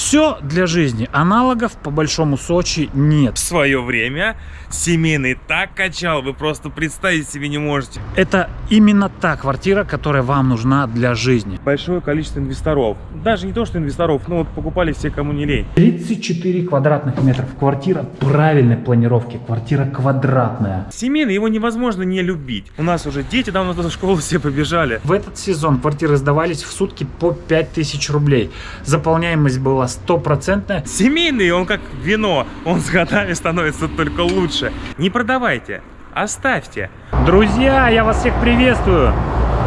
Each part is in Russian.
Все для жизни. Аналогов по большому Сочи нет. В свое время семейный так качал, вы просто представить себе не можете. Это именно та квартира, которая вам нужна для жизни. Большое количество инвесторов. Даже не то, что инвесторов, но вот покупали все, кому не лень. 34 квадратных метров. Квартира правильной планировки. Квартира квадратная. Семейный, его невозможно не любить. У нас уже дети давно в школу все побежали. В этот сезон квартиры сдавались в сутки по 5000 рублей. Заполняемость была стопроцентная. Семейный, он как вино, он с годами становится только лучше. Не продавайте, оставьте. Друзья, я вас всех приветствую.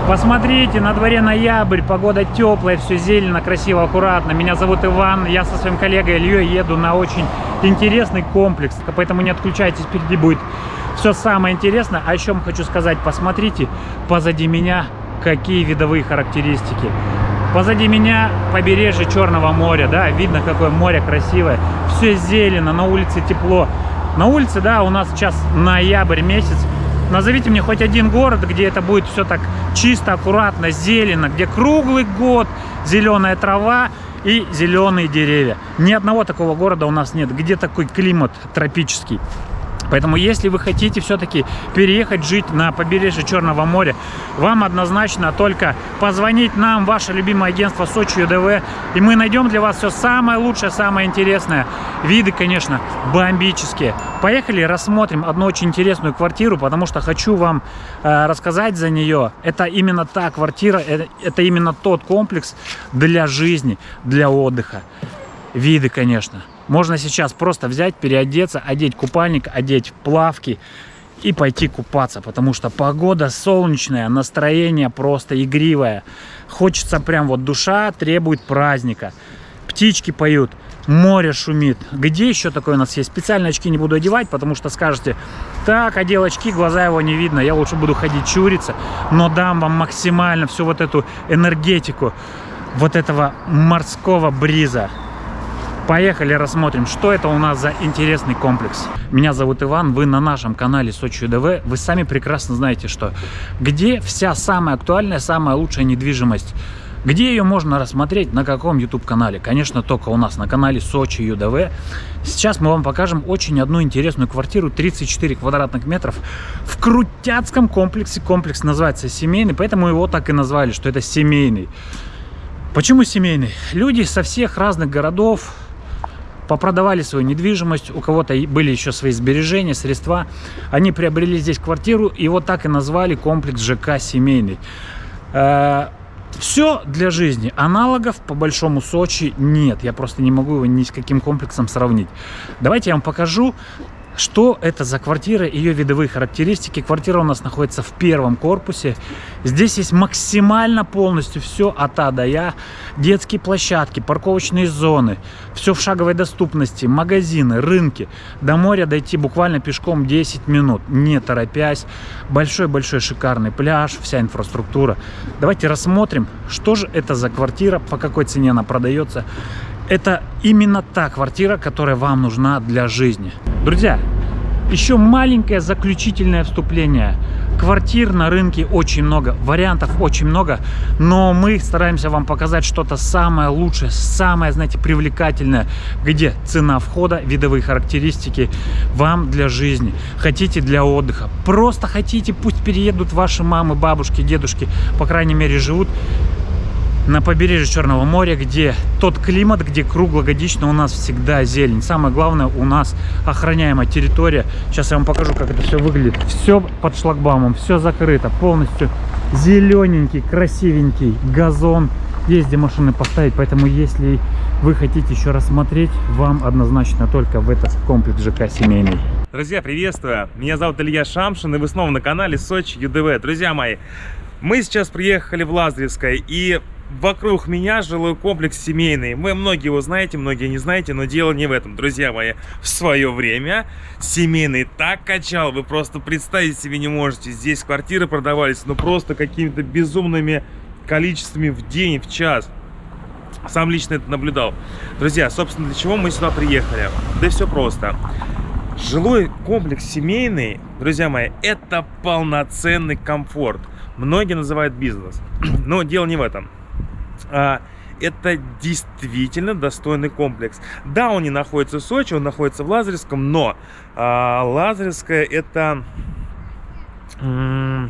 Посмотрите, на дворе ноябрь, погода теплая, все зелено, красиво, аккуратно. Меня зовут Иван, я со своим коллегой Ильей еду на очень интересный комплекс, поэтому не отключайтесь, впереди будет все самое интересное. А еще хочу сказать, посмотрите, позади меня какие видовые характеристики. Позади меня побережье Черного моря, да, видно, какое море красивое. Все зелено, на улице тепло. На улице, да, у нас сейчас ноябрь месяц. Назовите мне хоть один город, где это будет все так чисто, аккуратно, зелено, где круглый год зеленая трава и зеленые деревья. Ни одного такого города у нас нет, где такой климат тропический. Поэтому, если вы хотите все-таки переехать жить на побережье Черного моря, вам однозначно только позвонить нам, ваше любимое агентство Сочи ЮДВ, и мы найдем для вас все самое лучшее, самое интересное. Виды, конечно, бомбические. Поехали, рассмотрим одну очень интересную квартиру, потому что хочу вам э, рассказать за нее. Это именно та квартира, это, это именно тот комплекс для жизни, для отдыха. Виды, конечно. Можно сейчас просто взять, переодеться, одеть купальник, одеть плавки и пойти купаться, потому что погода солнечная, настроение просто игривое. Хочется прям вот душа требует праздника. Птички поют, море шумит. Где еще такое у нас есть? Специально очки не буду одевать, потому что скажете, так, одел очки, глаза его не видно, я лучше буду ходить чуриться, но дам вам максимально всю вот эту энергетику вот этого морского бриза. Поехали рассмотрим, что это у нас за интересный комплекс. Меня зовут Иван, вы на нашем канале Сочи ДВ. Вы сами прекрасно знаете, что где вся самая актуальная, самая лучшая недвижимость. Где ее можно рассмотреть, на каком YouTube канале? Конечно, только у нас на канале Сочи ЮДВ. Сейчас мы вам покажем очень одну интересную квартиру, 34 квадратных метров, в Крутяцком комплексе. Комплекс называется семейный, поэтому его так и назвали, что это семейный. Почему семейный? Люди со всех разных городов, попродавали свою недвижимость, у кого-то были еще свои сбережения, средства. Они приобрели здесь квартиру, и вот так и назвали комплекс ЖК «Семейный». Э, Все для жизни. Аналогов по большому Сочи нет. Я просто не могу его ни с каким комплексом сравнить. Давайте я вам покажу что это за квартира, ее видовые характеристики. Квартира у нас находится в первом корпусе. Здесь есть максимально полностью все от А до Я. Детские площадки, парковочные зоны. Все в шаговой доступности. Магазины, рынки. До моря дойти буквально пешком 10 минут, не торопясь. Большой-большой шикарный пляж, вся инфраструктура. Давайте рассмотрим, что же это за квартира, по какой цене она продается это именно та квартира, которая вам нужна для жизни. Друзья, еще маленькое заключительное вступление. Квартир на рынке очень много, вариантов очень много, но мы стараемся вам показать что-то самое лучшее, самое, знаете, привлекательное, где цена входа, видовые характеристики вам для жизни, хотите для отдыха, просто хотите, пусть переедут ваши мамы, бабушки, дедушки, по крайней мере живут на побережье Черного моря, где тот климат, где круглогодично у нас всегда зелень. Самое главное, у нас охраняемая территория. Сейчас я вам покажу, как это все выглядит. Все под шлагбаумом, все закрыто, полностью зелененький, красивенький газон. Есть где машины поставить, поэтому если вы хотите еще рассмотреть, вам однозначно только в этот комплекс ЖК семейный. Друзья, приветствую! Меня зовут Илья Шамшин, и вы снова на канале Сочи ЮДВ. Друзья мои, мы сейчас приехали в Лазаревское, и Вокруг меня жилой комплекс семейный. Вы многие его знаете, многие не знаете, но дело не в этом, друзья мои. В свое время семейный так качал, вы просто представить себе не можете. Здесь квартиры продавались, ну просто какими-то безумными количествами в день, в час. Сам лично это наблюдал. Друзья, собственно, для чего мы сюда приехали? Да все просто. Жилой комплекс семейный, друзья мои, это полноценный комфорт. Многие называют бизнес. Но дело не в этом. А, это действительно достойный комплекс. Да, он не находится в Сочи, он находится в Лазаревском, но э, Лазаревская это,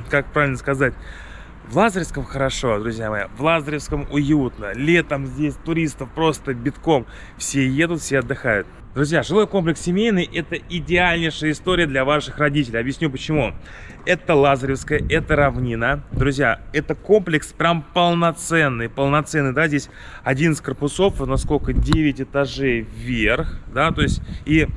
как правильно сказать, в Лазаревском хорошо, друзья мои, в Лазаревском уютно. Летом здесь туристов просто битком. Все едут, все отдыхают. Друзья, жилой комплекс семейный – это идеальнейшая история для ваших родителей. Объясню почему. Это Лазаревская, это равнина. Друзья, это комплекс прям полноценный, полноценный, да, здесь 11 корпусов, насколько 9 этажей вверх, да, то есть и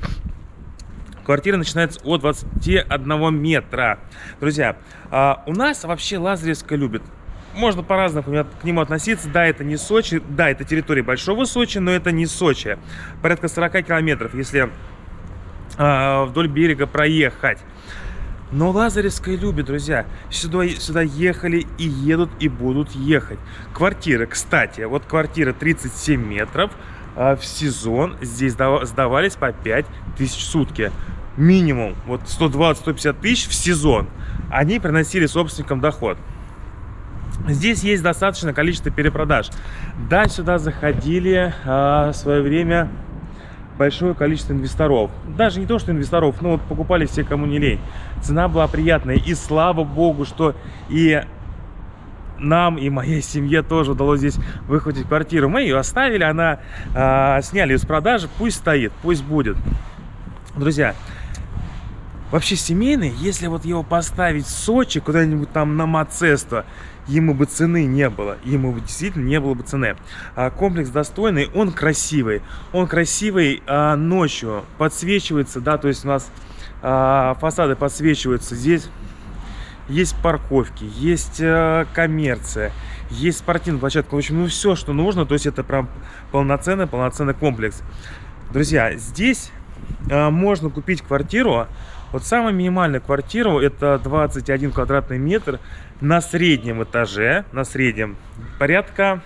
Квартира начинается от 21 метра. Друзья, а, у нас вообще Лазаревская любит можно по-разному к нему относиться. Да, это не Сочи, да, это территория Большого Сочи, но это не Сочи. Порядка 40 километров, если э, вдоль берега проехать. Но Лазаревская любит, друзья. Сюда, сюда ехали и едут, и будут ехать. Квартиры, кстати, вот квартира 37 метров э, в сезон. Здесь сдавались по 5 тысяч сутки минимум вот 120-150 тысяч в сезон, они приносили собственникам доход. Здесь есть достаточное количество перепродаж. Да, сюда заходили а, в свое время большое количество инвесторов. Даже не то, что инвесторов, но вот покупали все, кому не лень. Цена была приятная. И слава богу, что и нам и моей семье тоже удалось здесь выхватить квартиру. Мы ее оставили, она а, сняли с продажи. Пусть стоит, пусть будет. Друзья, вообще семейный, если вот его поставить в Сочи, куда-нибудь там на Мацесто, ему бы цены не было, ему бы действительно не было бы цены. А комплекс достойный, он красивый, он красивый а, ночью, подсвечивается, да, то есть у нас а, фасады подсвечиваются, здесь есть парковки, есть а, коммерция, есть спортивная площадка, в общем, ну все, что нужно, то есть это прям полноценный, полноценный комплекс. Друзья, здесь а, можно купить квартиру вот самая минимальная квартира это 21 квадратный метр на среднем этаже, на среднем, порядка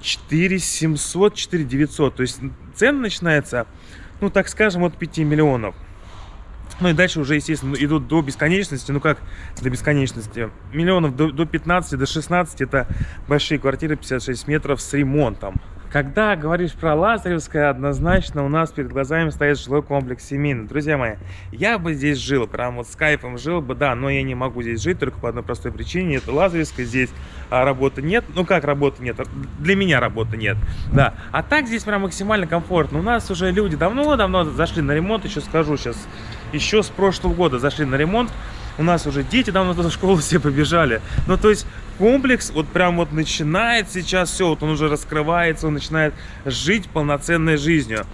4 700, 4 900. То есть цена начинается, ну так скажем, от 5 миллионов. Ну и дальше уже, естественно, идут до бесконечности. Ну как до бесконечности? Миллионов до, до 15, до 16 это большие квартиры 56 метров с ремонтом. Когда говоришь про Лазаревское, однозначно у нас перед глазами стоит жилой комплекс семейный. Друзья мои, я бы здесь жил, прям вот с кайфом жил бы, да, но я не могу здесь жить только по одной простой причине. Это Лазаревская, здесь а, работы нет. Ну как работы нет? Для меня работы нет, да. А так здесь прям максимально комфортно. У нас уже люди давно-давно зашли на ремонт, еще скажу сейчас, еще с прошлого года зашли на ремонт. У нас уже дети давно в школу все побежали. Ну, то есть комплекс вот прям вот начинает сейчас все, вот он уже раскрывается, он начинает жить полноценной жизнью.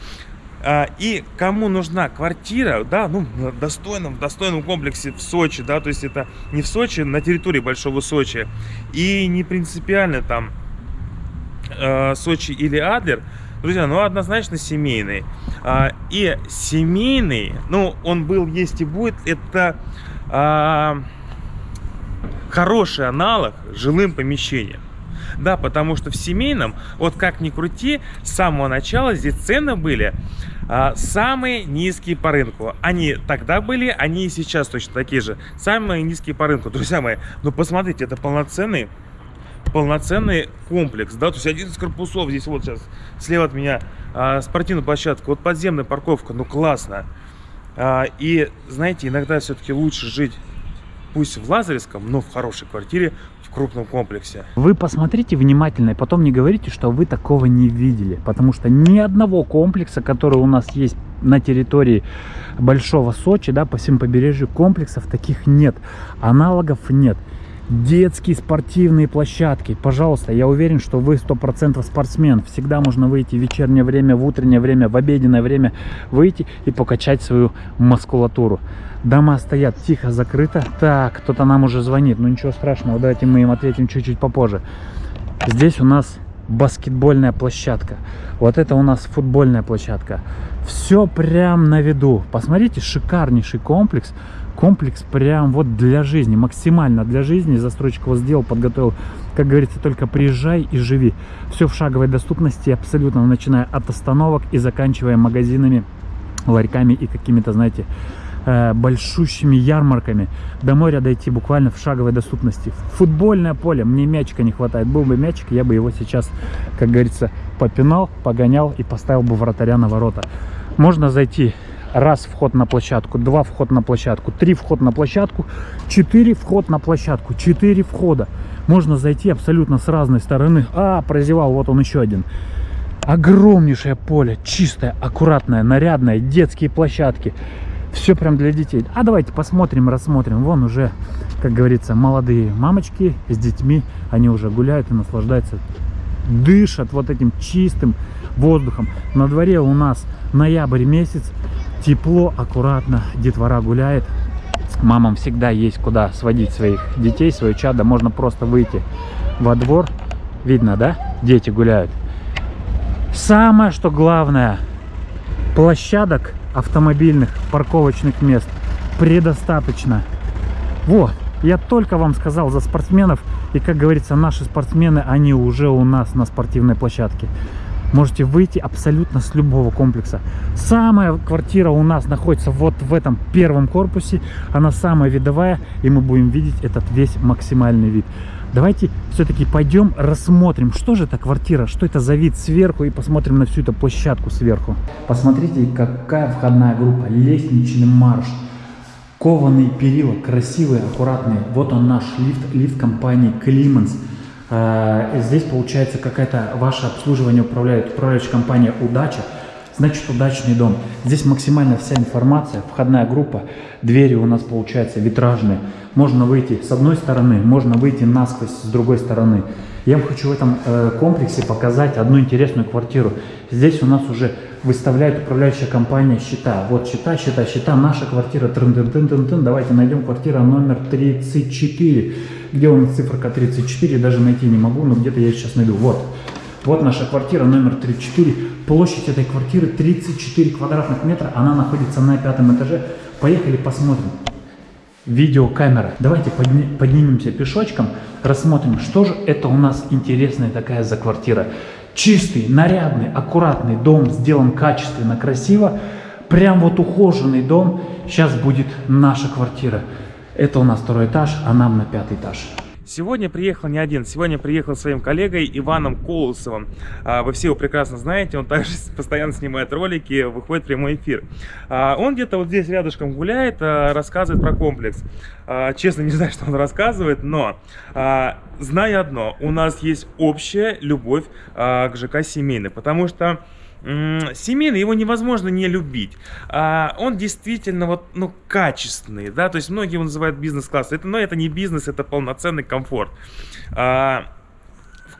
А, и кому нужна квартира, да, ну, в достойном, достойном комплексе в Сочи, да, то есть это не в Сочи, на территории Большого Сочи, и не принципиально там э, Сочи или Адлер, друзья, ну, однозначно семейный. А, и семейный, ну, он был, есть и будет, это а, хороший аналог жилым помещениям. Да, потому что в семейном, вот как ни крути, с самого начала здесь цены были а, самые низкие по рынку. Они тогда были, они и сейчас точно такие же. Самые низкие по рынку. Друзья мои, ну посмотрите, это полноценный полноценный комплекс, да, то есть один из корпусов, здесь вот сейчас слева от меня а, спортивная площадка, вот подземная парковка, ну классно. А, и, знаете, иногда все-таки лучше жить пусть в Лазаревском, но в хорошей квартире, в крупном комплексе. Вы посмотрите внимательно и потом не говорите, что вы такого не видели. Потому что ни одного комплекса, который у нас есть на территории Большого Сочи, да, по всему побережью комплексов таких нет. Аналогов нет детские спортивные площадки. Пожалуйста, я уверен, что вы 100% спортсмен. Всегда можно выйти в вечернее время, в утреннее время, в обеденное время, выйти и покачать свою мускулатуру. Дома стоят тихо, закрыто. Так, кто-то нам уже звонит. Ну ничего страшного, давайте мы им ответим чуть-чуть попозже. Здесь у нас баскетбольная площадка. Вот это у нас футбольная площадка. Все прям на виду. Посмотрите, шикарнейший комплекс комплекс прям вот для жизни, максимально для жизни. Застройщик его сделал, подготовил. Как говорится, только приезжай и живи. Все в шаговой доступности, абсолютно, начиная от остановок и заканчивая магазинами, ларьками и какими-то, знаете, э, большущими ярмарками. До моря дойти буквально в шаговой доступности. Футбольное поле, мне мячика не хватает. Был бы мячик, я бы его сейчас, как говорится, попинал, погонял и поставил бы вратаря на ворота. Можно зайти раз вход на площадку, два вход на площадку, три вход на площадку, четыре вход на площадку, четыре входа. Можно зайти абсолютно с разной стороны. А, прозевал, вот он еще один. Огромнейшее поле, чистое, аккуратное, нарядное, детские площадки. Все прям для детей. А давайте посмотрим, рассмотрим. Вон уже, как говорится, молодые мамочки с детьми. Они уже гуляют и наслаждаются, дышат вот этим чистым воздухом. На дворе у нас ноябрь месяц. Тепло, аккуратно, детвора гуляет. Мамам всегда есть куда сводить своих детей, свое чадо. Можно просто выйти во двор. Видно, да? Дети гуляют. Самое, что главное, площадок автомобильных, парковочных мест предостаточно. Вот, я только вам сказал за спортсменов. И, как говорится, наши спортсмены, они уже у нас на спортивной площадке. Можете выйти абсолютно с любого комплекса. Самая квартира у нас находится вот в этом первом корпусе. Она самая видовая, и мы будем видеть этот весь максимальный вид. Давайте все-таки пойдем рассмотрим, что же это квартира, что это за вид сверху, и посмотрим на всю эту площадку сверху. Посмотрите, какая входная группа, лестничный марш, кованые перила, красивые, аккуратные. Вот он наш лифт, лифт компании Климанс. А, здесь получается какая-то ваше обслуживание управляет управляющая компания «Удача». Значит, удачный дом. Здесь максимально вся информация, входная группа, двери у нас получается витражные. Можно выйти с одной стороны, можно выйти насквозь с другой стороны. Я вам хочу в этом э, комплексе показать одну интересную квартиру. Здесь у нас уже выставляет управляющая компания счета. Вот счета, счета, счета. Наша квартира. Трын -тын -тын -тын -тын. Давайте найдем квартира номер 34. Где у нас циферка 34? Даже найти не могу, но где-то я сейчас найду. Вот. Вот наша квартира номер 34. Площадь этой квартиры 34 квадратных метра. Она находится на пятом этаже. Поехали посмотрим. Видеокамера. Давайте подни поднимемся пешочком, рассмотрим, что же это у нас интересная такая за квартира. Чистый, нарядный, аккуратный дом, сделан качественно, красиво. Прям вот ухоженный дом. Сейчас будет наша квартира. Это у нас второй этаж, а нам на пятый этаж. Сегодня приехал не один, сегодня приехал своим коллегой Иваном Колосовым. А, вы все его прекрасно знаете, он также постоянно снимает ролики, выходит в прямой эфир. А, он где-то вот здесь рядышком гуляет, а, рассказывает про комплекс. Честно, не знаю, что он рассказывает, но знаю одно, у нас есть общая любовь к ЖК семейный, потому что семейный, его невозможно не любить. А, он действительно вот, ну, качественный, да, то есть многие его называют бизнес-класс. Это, но это не бизнес, это полноценный комфорт. А,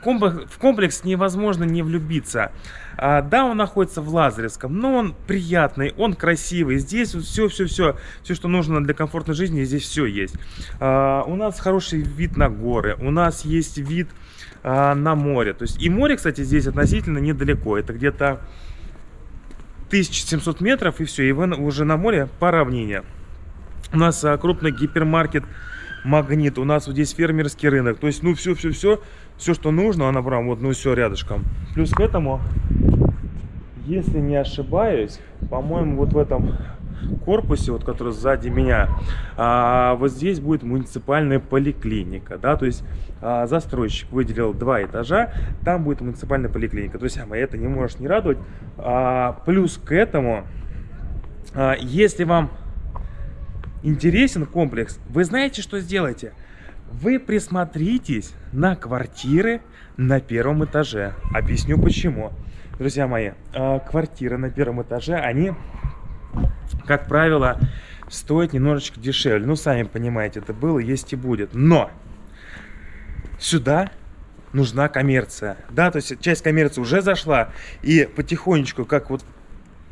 в комплекс невозможно не влюбиться. А, да, он находится в Лазаревском, но он приятный, он красивый. Здесь все-все-все, все, что нужно для комфортной жизни, здесь все есть. А, у нас хороший вид на горы, у нас есть вид а, на море. То есть и море, кстати, здесь относительно недалеко. Это где-то 1700 метров и все, и вы уже на море по равнине. У нас а, крупный гипермаркет Магнит, у нас вот здесь фермерский рынок. То есть, ну, все-все-все, все, что нужно, она прям вот, ну, все рядышком. Плюс к этому, если не ошибаюсь, по-моему, вот в этом корпусе, вот который сзади меня, а, вот здесь будет муниципальная поликлиника, да, то есть а, застройщик выделил два этажа, там будет муниципальная поликлиника. Друзья мои, это не может не радовать. А, плюс к этому, а, если вам интересен комплекс, вы знаете, что сделайте? Вы присмотритесь на квартиры на первом этаже. Объясню почему. Друзья мои, а, квартиры на первом этаже, они как правило, стоит немножечко дешевле. Ну, сами понимаете, это было, есть и будет. Но сюда нужна коммерция. Да, то есть часть коммерции уже зашла, и потихонечку, как вот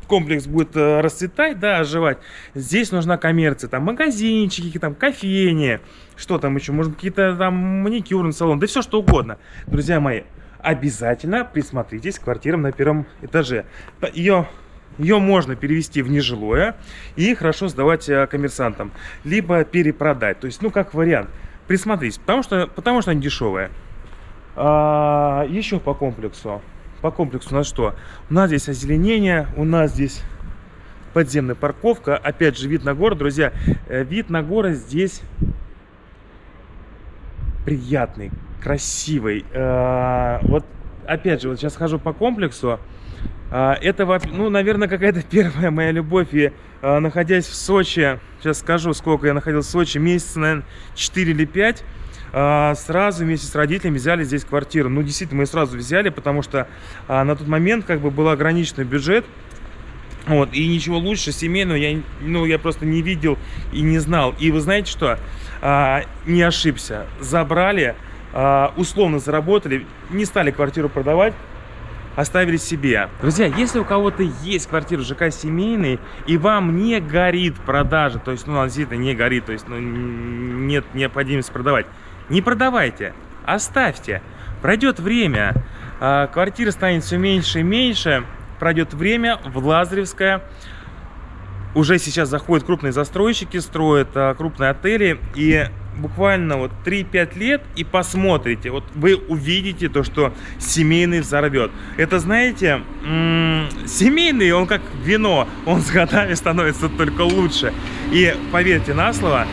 комплекс будет э, расцветать, да, оживать, здесь нужна коммерция, там магазинчики, там кофейни, что там еще, может какие-то там маникюрный салон, да все что угодно. Друзья мои, обязательно присмотритесь к квартирам на первом этаже. Ее ее можно перевести в нежилое и хорошо сдавать э, коммерсантам. Либо перепродать. То есть, ну, как вариант. Присмотрись, потому что, потому что они дешевые. А, еще по комплексу. По комплексу у нас что? У нас здесь озеленение, у нас здесь подземная парковка. Опять же, вид на город, друзья. Э, вид на город здесь приятный, красивый. Э, вот, опять же, вот сейчас хожу по комплексу. Э, это, ну, наверное, какая-то первая моя любовь. И находясь в Сочи, сейчас скажу, сколько я находился в Сочи, месяца, наверное, 4 или 5, сразу вместе с родителями взяли здесь квартиру. Ну, действительно, мы сразу взяли, потому что на тот момент как бы был ограниченный бюджет. Вот, и ничего лучше семейного я, ну, я просто не видел и не знал. И вы знаете что? А, не ошибся. Забрали, а, условно заработали, не стали квартиру продавать, оставили себе. Друзья, если у кого-то есть квартира ЖК семейный, и вам не горит продажа, то есть, ну, действительно не горит, то есть, ну, нет необходимости продавать, не продавайте, оставьте. Пройдет время, а, квартира станет все меньше и меньше, пройдет время, в Лазаревское уже сейчас заходят крупные застройщики, строят а, крупные отели, и буквально вот 3-5 лет и посмотрите, вот вы увидите то, что семейный взорвет. Это, знаете, семейный, он как вино, он с годами становится только лучше. И поверьте на слово,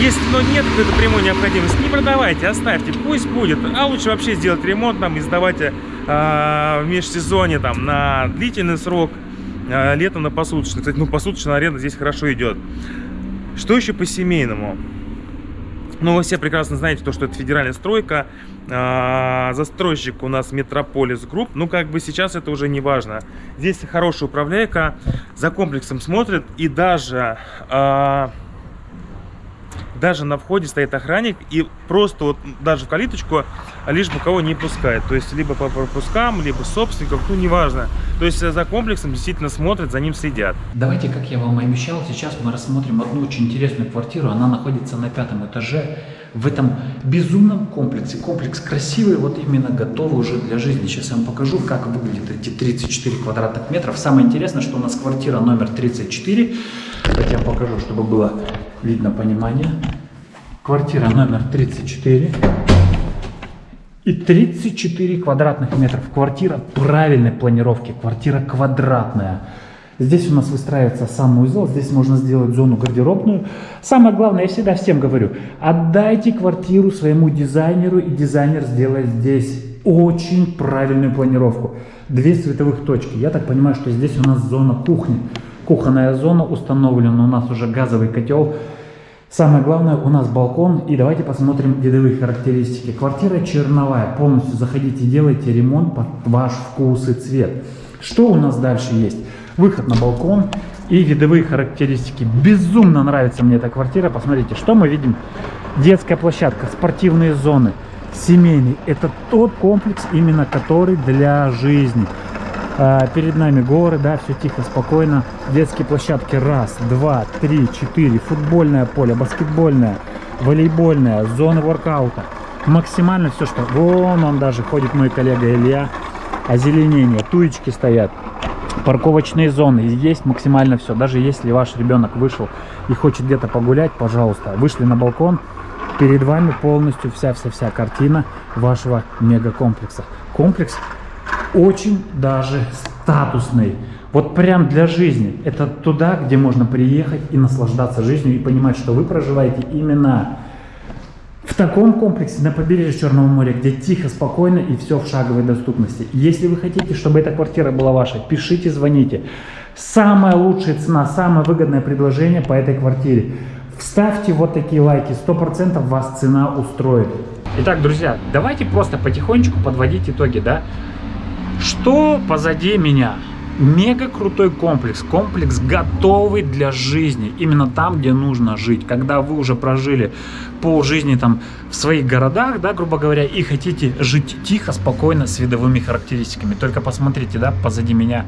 если но нет какой-то прямой необходимости, не продавайте, оставьте, пусть будет. А лучше вообще сделать ремонт там и сдавайте э, в межсезонье там на длительный срок, э, летом на посуточный. Кстати, ну посуточная аренда здесь хорошо идет. Что еще по семейному? Ну, вы все прекрасно знаете, то, что это федеральная стройка, э, застройщик у нас Метрополис Групп, ну, как бы сейчас это уже не важно. Здесь хорошая управляйка, за комплексом смотрит, и даже... даже на входе стоит охранник и просто вот даже в калиточку лишь бы кого не пускает. То есть либо по пропускам, либо собственников, ну неважно. То есть за комплексом действительно смотрят, за ним следят. Давайте, как я вам обещал, сейчас мы рассмотрим одну очень интересную квартиру. Она находится на пятом этаже в этом безумном комплексе. Комплекс красивый, вот именно готовый уже для жизни. Сейчас я вам покажу, как выглядят эти 34 квадратных метров. Самое интересное, что у нас квартира номер 34. Давайте я вам покажу, чтобы было видно понимание. Квартира номер 34. И 34 квадратных метров. Квартира правильной планировки. Квартира квадратная. Здесь у нас выстраивается санузел, здесь можно сделать зону гардеробную. Самое главное, я всегда всем говорю, отдайте квартиру своему дизайнеру, и дизайнер сделает здесь очень правильную планировку. Две световых точки. Я так понимаю, что здесь у нас зона кухни. Кухонная зона установлена, у нас уже газовый котел. Самое главное, у нас балкон. И давайте посмотрим видовые характеристики. Квартира черновая. Полностью заходите, делайте ремонт под ваш вкус и цвет. Что у нас дальше есть? Выход на балкон и видовые характеристики. Безумно нравится мне эта квартира. Посмотрите, что мы видим. Детская площадка, спортивные зоны, семейный. Это тот комплекс, именно который для жизни. А, перед нами горы, да, все тихо, спокойно. Детские площадки раз, два, три, четыре. Футбольное поле, баскетбольное, волейбольное, зоны воркаута. Максимально все, что... Вон он даже ходит мой коллега Илья. Озеленение, туечки стоят парковочные зоны. Есть максимально все. Даже если ваш ребенок вышел и хочет где-то погулять, пожалуйста, вышли на балкон, перед вами полностью вся-вся-вся картина вашего мегакомплекса. Комплекс очень даже статусный. Вот прям для жизни. Это туда, где можно приехать и наслаждаться жизнью и понимать, что вы проживаете именно в таком комплексе на побережье Черного моря, где тихо, спокойно и все в шаговой доступности. Если вы хотите, чтобы эта квартира была ваша, пишите, звоните. Самая лучшая цена, самое выгодное предложение по этой квартире. Вставьте вот такие лайки, 100% вас цена устроит. Итак, друзья, давайте просто потихонечку подводить итоги, да? Что позади меня? Мега крутой комплекс, комплекс готовый для жизни, именно там, где нужно жить. Когда вы уже прожили пол жизни там в своих городах, да, грубо говоря, и хотите жить тихо, спокойно, с видовыми характеристиками. Только посмотрите, да, позади меня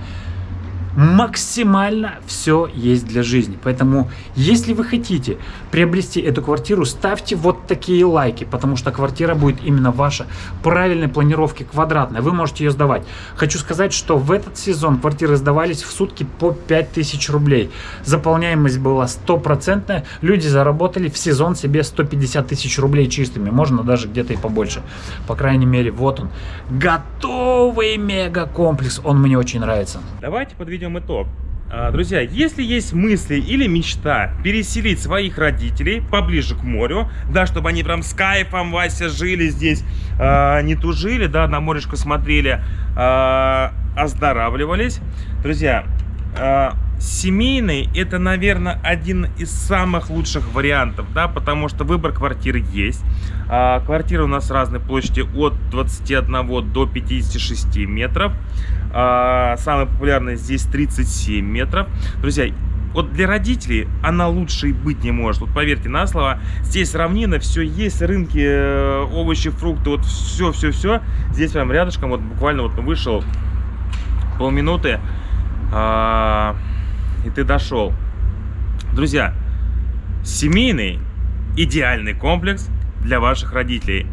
максимально все есть для жизни. Поэтому, если вы хотите приобрести эту квартиру, ставьте вот такие лайки, потому что квартира будет именно ваша, правильной планировки, квадратная. Вы можете ее сдавать. Хочу сказать, что в этот сезон квартиры сдавались в сутки по 5000 рублей. Заполняемость была стопроцентная. Люди заработали в сезон себе 150 тысяч рублей чистыми. Можно даже где-то и побольше. По крайней мере, вот он. Готовый мега комплекс. Он мне очень нравится. Давайте подведем подведем итог. А, Друзья, если есть мысли или мечта переселить своих родителей поближе к морю, да, чтобы они прям с кайфом, Вася, жили здесь, а, не тужили, да, на морешко смотрели, а, оздоравливались. Друзья, а, семейный это, наверное, один из самых лучших вариантов, да, потому что выбор квартир есть. А, Квартиры у нас разной площади от 21 до 56 метров. А, Самый популярный здесь 37 метров. Друзья, вот для родителей она лучше и быть не может. Вот поверьте на слово, здесь равнина, все есть, рынки, э, овощи, фрукты, вот все, все, все. Здесь прям рядышком, вот буквально вот вышел полминуты, а, и ты дошел. Друзья, семейный идеальный комплекс для ваших родителей.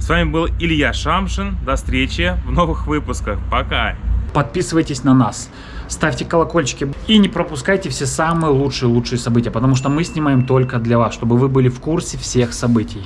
С вами был Илья Шамшин. До встречи в новых выпусках. Пока! Подписывайтесь на нас, ставьте колокольчики и не пропускайте все самые лучшие-лучшие события, потому что мы снимаем только для вас, чтобы вы были в курсе всех событий.